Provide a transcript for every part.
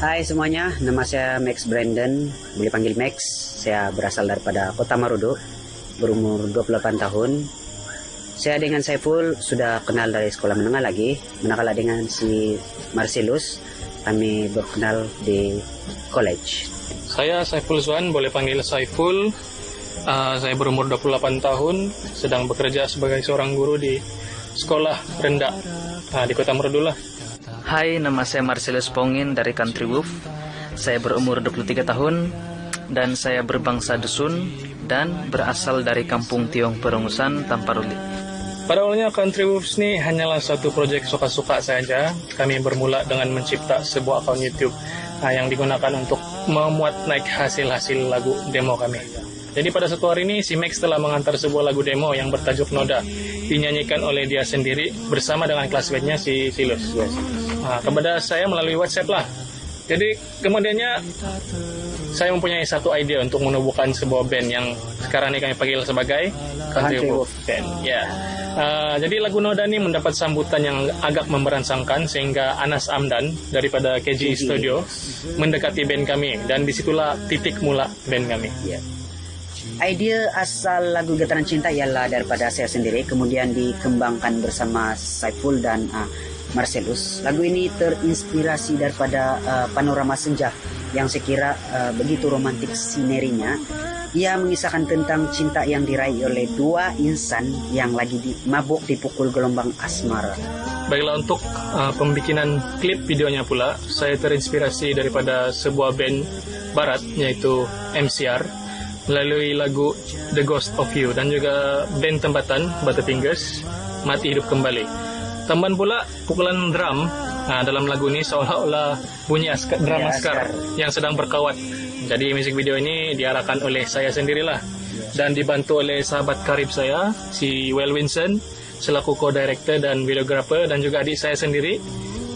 Hai semuanya, nama saya Max Brandon, boleh panggil Max. Saya berasal daripada Kota Marudu, berumur 28 tahun. Saya dengan Saiful sudah kenal dari sekolah menengah lagi, manakala dengan si Marcelus kami berkenal di college. Saya Saiful Zuan, boleh panggil Saiful. Uh, saya berumur 28 tahun, sedang bekerja sebagai seorang guru di sekolah rendah uh, di Kota Marudu lah. Hai, nama saya Marcellus Pongin dari Country Wolf. Saya berumur 23 tahun dan saya berbangsa Dusun dan berasal dari kampung Tiong Perungusan, Tamparuli. Pada awalnya Country Wolves ini hanyalah suatu proyek suka-suka saja. Kami bermula dengan mencipta sebuah akun YouTube uh, yang digunakan untuk memuat naik hasil-hasil lagu demo kami. Jadi pada satu hari ini si Max telah mengantar sebuah lagu demo yang bertajuk Noda dinyanyikan oleh dia sendiri bersama dengan classmate-nya si Silus. Yes. Nah, kepada saya melalui WhatsApp lah. Jadi kemudiannya saya mempunyai satu ide untuk menubuhkan sebuah band yang sekarang ini kami panggil sebagai Country Wolf Band. Ya. Uh, jadi lagu Noda ini mendapat sambutan yang agak memberansangkan sehingga Anas Amdan daripada KG Studio mendekati band kami dan di situlah titik mula band kami. Yeah. Idea asal lagu Getaran Cinta ialah daripada saya sendiri, kemudian dikembangkan bersama Saiful dan uh, Marcelus. Lagu ini terinspirasi daripada uh, panorama senja yang saya kira uh, begitu romantik sinerinya. Ia mengisahkan tentang cinta yang diraih oleh dua insan yang lagi di, mabuk dipukul gelombang asmara. Baiklah untuk uh, pembikinan klip videonya pula, saya terinspirasi daripada sebuah band barat yaitu MCR melalui lagu The Ghost of You dan juga band tempatan Butterfingers Mati Hidup Kembali. Tambahan pula pukulan drum nah, dalam lagu ini seolah-olah bunyi askar, drum askar yang sedang berkawat. Jadi musik video ini diarahkan oleh saya sendirilah dan dibantu oleh sahabat karib saya si Well Winson selaku co-director dan videographer dan juga adik saya sendiri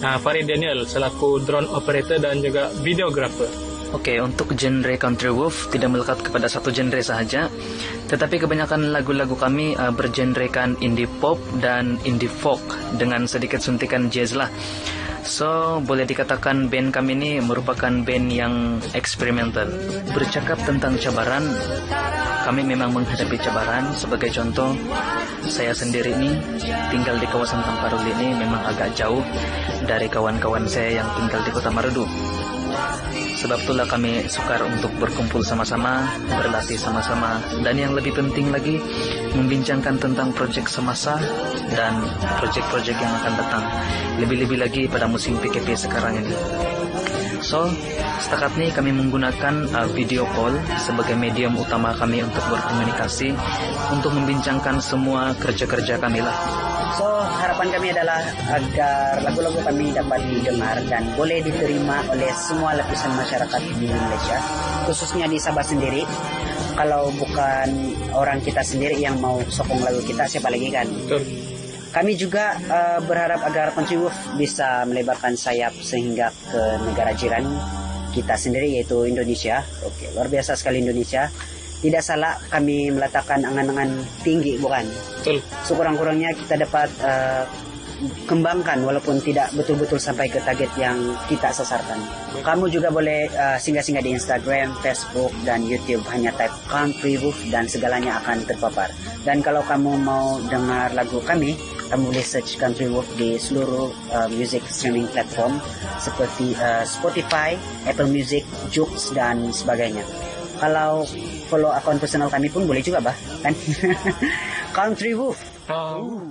nah, Farid Daniel selaku drone operator dan juga videographer. Oke, untuk genre country wolf tidak melekat kepada satu genre saja, tetapi kebanyakan lagu-lagu kami uh, bergenrekan indie pop dan indie folk dengan sedikit suntikan jazz lah. So, boleh dikatakan band kami ini merupakan band yang eksperimental. Bercakap tentang cabaran, kami memang menghadapi cabaran. Sebagai contoh, saya sendiri ini tinggal di kawasan Tamparuli ini memang agak jauh dari kawan-kawan saya yang tinggal di Kota Marudu. Sebab itulah kami sukar untuk berkumpul sama-sama, berlatih sama-sama, dan yang lebih penting lagi, membincangkan tentang proyek semasa dan proyek-proyek yang akan datang. Lebih-lebih lagi pada musim PKP sekarang ini. So, setakat ini kami menggunakan uh, video call sebagai medium utama kami untuk berkomunikasi, untuk membincangkan semua kerja-kerja kami lah. So, harapan kami adalah agar lagu-lagu kami dapat didengar dan boleh diterima oleh semua lapisan masyarakat di Malaysia, khususnya di Sabah sendiri. Kalau bukan orang kita sendiri yang mau sokong lagu kita, siapa lagi kan? Betul. Kami juga uh, berharap agar Country Wolf bisa melebarkan sayap sehingga ke negara jiran kita sendiri yaitu Indonesia. Oke, luar biasa sekali Indonesia tidak salah kami meletakkan angan-angan tinggi bukan? Betul. Sekurang-kurangnya kita dapat uh, kembangkan walaupun tidak betul-betul sampai ke target yang kita sasarkan. Kamu juga boleh uh, singgah-singgah di Instagram, Facebook, dan YouTube hanya type Country Wolf dan segalanya akan terpapar. Dan kalau kamu mau dengar lagu kami, kamu boleh search Country Wolf di seluruh uh, music streaming platform seperti uh, Spotify, Apple Music, Joox, dan sebagainya kalau follow akun personal kami pun boleh juga bah. Kan? Country wolf oh.